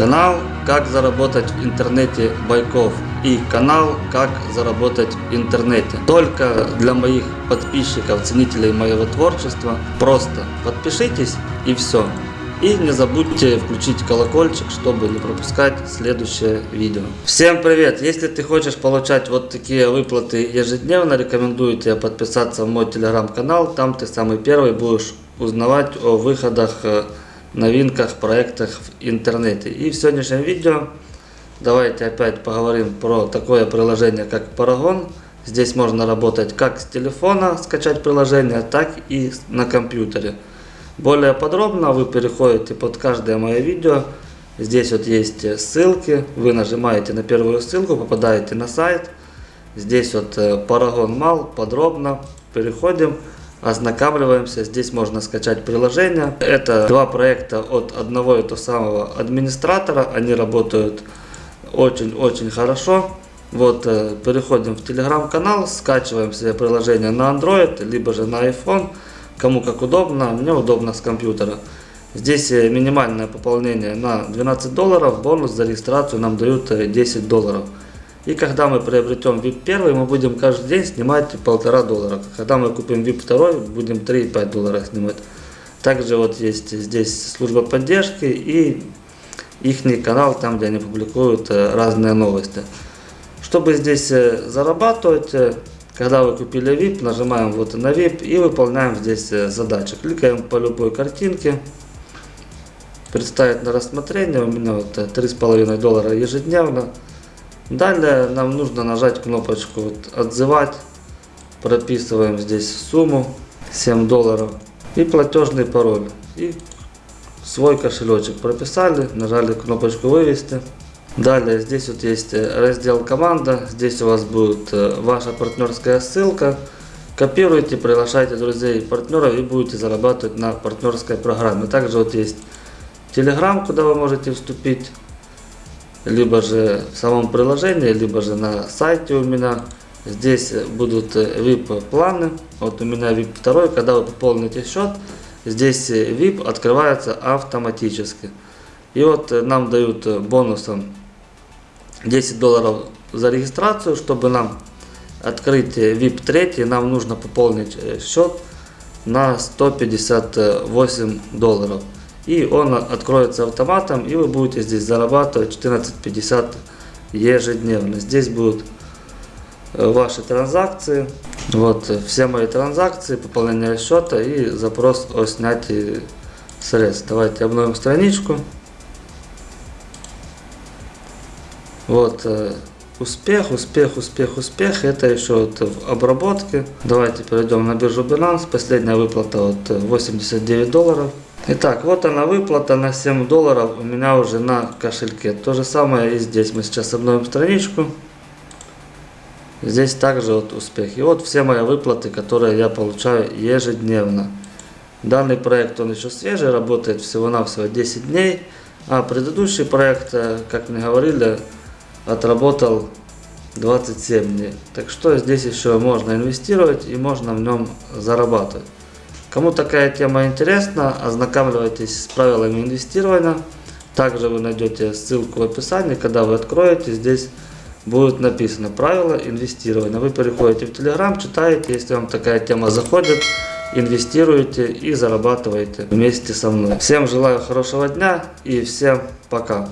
Канал «Как заработать в интернете Байков» и канал «Как заработать в интернете». Только для моих подписчиков, ценителей моего творчества. Просто подпишитесь и все. И не забудьте включить колокольчик, чтобы не пропускать следующее видео. Всем привет! Если ты хочешь получать вот такие выплаты ежедневно, рекомендую тебе подписаться в мой телеграм-канал. Там ты самый первый будешь узнавать о выходах э, новинках, проектах в интернете. И в сегодняшнем видео давайте опять поговорим про такое приложение, как Paragon. Здесь можно работать как с телефона, скачать приложение, так и на компьютере. Более подробно вы переходите под каждое мое видео. Здесь вот есть ссылки. Вы нажимаете на первую ссылку, попадаете на сайт. Здесь вот э, Paragon Mal подробно. Переходим ознакомливаемся. Здесь можно скачать приложение. Это два проекта от одного и того самого администратора. Они работают очень-очень хорошо. Вот, э, переходим в телеграм-канал, скачиваем себе приложение на Android, либо же на iPhone, кому как удобно, мне удобно с компьютера. Здесь э, минимальное пополнение на 12 долларов, бонус за регистрацию нам дают 10 э, долларов. И когда мы приобретем VIP 1, мы будем каждый день снимать полтора доллара. Когда мы купим VIP 2, будем 3,5 доллара снимать. Также вот есть здесь служба поддержки и их канал, там где они публикуют э, разные новости. Чтобы здесь э, зарабатывать, э, когда вы купили VIP, нажимаем вот на VIP и выполняем здесь задачи. Кликаем по любой картинке. Представить на рассмотрение. У меня вот 3,5 доллара ежедневно. Далее нам нужно нажать кнопочку вот, «Отзывать». Прописываем здесь сумму 7 долларов и платежный пароль. И свой кошелечек прописали, нажали кнопочку «Вывести». Далее здесь вот есть раздел «Команда». Здесь у вас будет э, ваша партнерская ссылка. Копируйте, приглашайте друзей и партнеров и будете зарабатывать на партнерской программе. Также вот есть Telegram, куда вы можете вступить либо же в самом приложении, либо же на сайте у меня. Здесь будут VIP планы. Вот у меня VIP 2, когда вы пополните счет, здесь VIP открывается автоматически. И вот нам дают бонусом 10 долларов за регистрацию, чтобы нам открыть VIP 3, нам нужно пополнить счет на 158 долларов и он откроется автоматом, и вы будете здесь зарабатывать 14.50 ежедневно. Здесь будут э, ваши транзакции, вот э, все мои транзакции, пополнение счета и запрос о снятии средств. Давайте обновим страничку. Вот э, успех, успех, успех, успех. Это еще вот в обработке. Давайте перейдем на биржу Binance. Последняя выплата вот 89 долларов. Итак, вот она выплата на 7 долларов у меня уже на кошельке. То же самое и здесь. Мы сейчас обновим страничку. Здесь также вот успех. И вот все мои выплаты, которые я получаю ежедневно. Данный проект, он еще свежий, работает всего-навсего 10 дней. А предыдущий проект, э, как мне говорили, отработал 27 дней. Так что здесь еще можно инвестировать и можно в нем зарабатывать. Кому такая тема интересна, ознакомьтесь с правилами инвестирования. Также вы найдете ссылку в описании, когда вы откроете, здесь будет написано правила инвестирования. Вы переходите в Telegram, читаете, если вам такая тема заходит, инвестируете и зарабатываете вместе со мной. Всем желаю хорошего дня и всем пока.